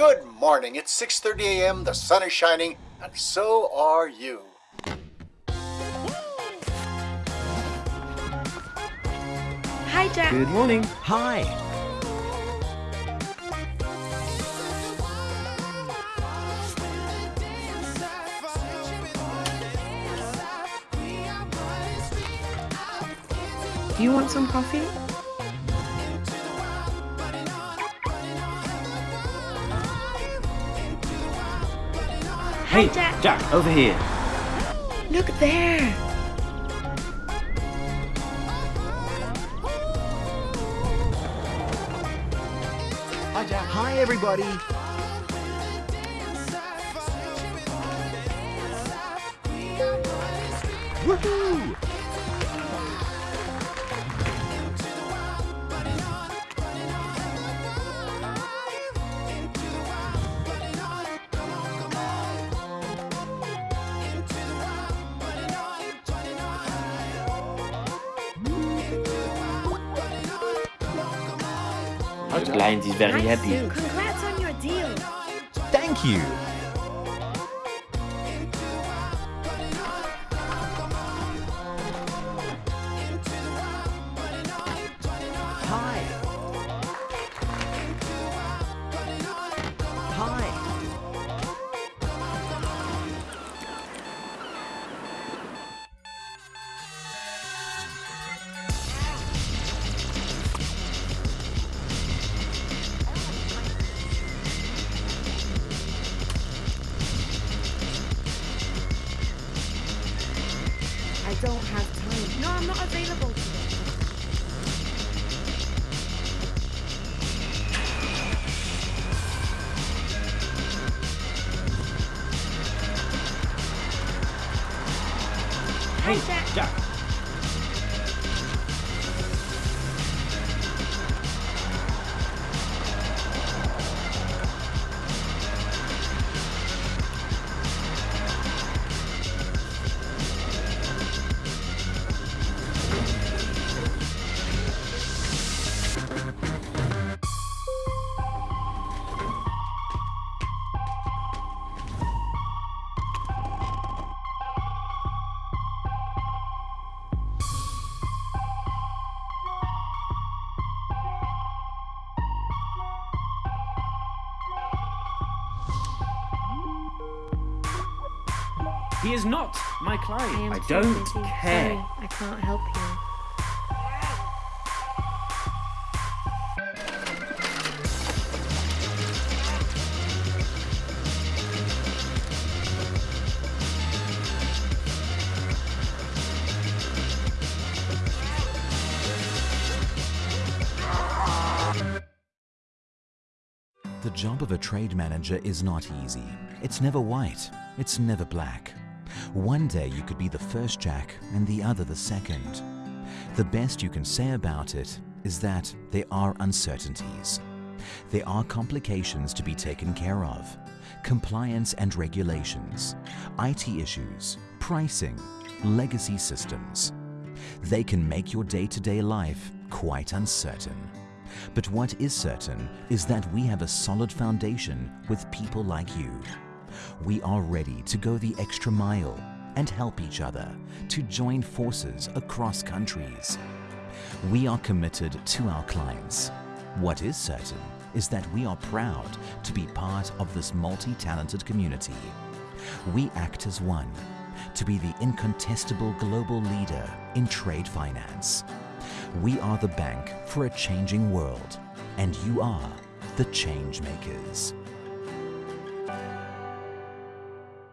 Good morning. It's 6:30 a.m. The sun is shining, and so are you. Hi, Jack. Good morning. Hi. Do you want some coffee? Hey, Jack. Jack, over here. Look there. Hi, Jack. Hi, everybody. Woohoo! The client is very happy. Congrats on your deal. Thank you. Don't have time. No, I'm not available today. Hey, oh, Jack. Jack. He is not my client. I I don't care. Sorry, I can't help you. The job of a trade manager is not easy. It's never white. It's never black. One day you could be the first Jack and the other the second. The best you can say about it is that there are uncertainties. There are complications to be taken care of. Compliance and regulations, IT issues, pricing, legacy systems. They can make your day-to-day life quite uncertain. But what is certain is that we have a solid foundation with people like you. We are ready to go the extra mile and help each other to join forces across countries. We are committed to our clients. What is certain is that we are proud to be part of this multi-talented community. We act as one to be the incontestable global leader in trade finance. We are the bank for a changing world, and you are the change makers.